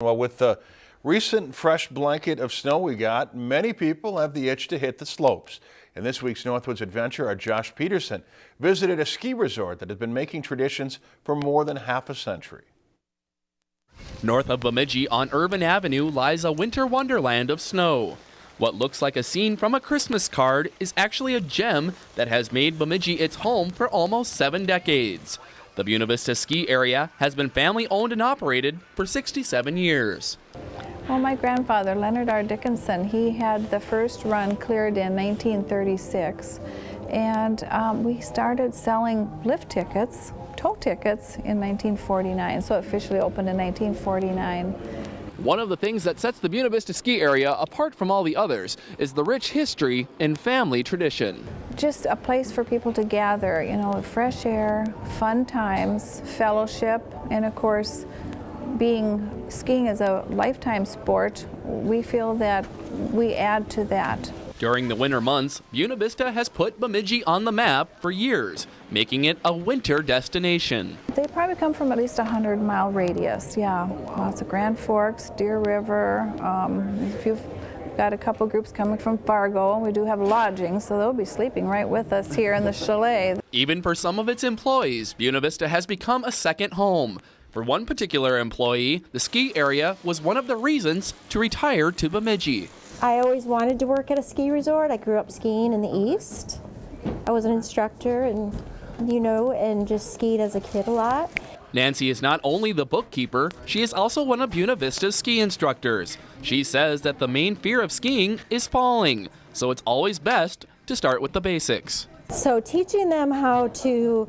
Well, with the recent fresh blanket of snow we got, many people have the itch to hit the slopes. In this week's Northwoods Adventure, our Josh Peterson visited a ski resort that has been making traditions for more than half a century. North of Bemidji on Irvine Avenue lies a winter wonderland of snow. What looks like a scene from a Christmas card is actually a gem that has made Bemidji its home for almost seven decades. The Buena Vista ski area has been family owned and operated for 67 years. Well, my grandfather, Leonard R. Dickinson, he had the first run cleared in 1936. And um, we started selling lift tickets, tow tickets, in 1949. So officially opened in 1949. One of the things that sets the Buena Vista ski area apart from all the others is the rich history and family tradition. Just a place for people to gather, you know, fresh air, fun times, fellowship, and of course, being skiing is a lifetime sport, we feel that we add to that. During the winter months, Buena Vista has put Bemidji on the map for years, making it a winter destination. They probably come from at least a 100 mile radius, yeah. Lots of Grand Forks, Deer River, um, if you've got a couple groups coming from Fargo. And we do have lodging, so they'll be sleeping right with us here in the chalet. Even for some of its employees, Buena Vista has become a second home. For one particular employee, the ski area was one of the reasons to retire to Bemidji. I always wanted to work at a ski resort. I grew up skiing in the East. I was an instructor and, you know, and just skied as a kid a lot. Nancy is not only the bookkeeper, she is also one of Buena Vista's ski instructors. She says that the main fear of skiing is falling, so it's always best to start with the basics. So teaching them how to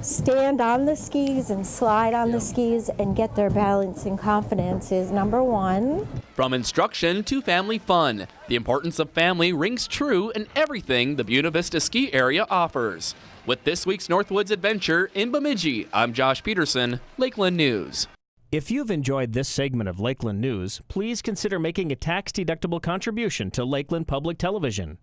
stand on the skis and slide on the skis and get their balance and confidence is number one. From instruction to family fun, the importance of family rings true in everything the Buena Vista ski area offers. With this week's Northwoods Adventure in Bemidji, I'm Josh Peterson, Lakeland News. If you've enjoyed this segment of Lakeland News, please consider making a tax-deductible contribution to Lakeland Public Television.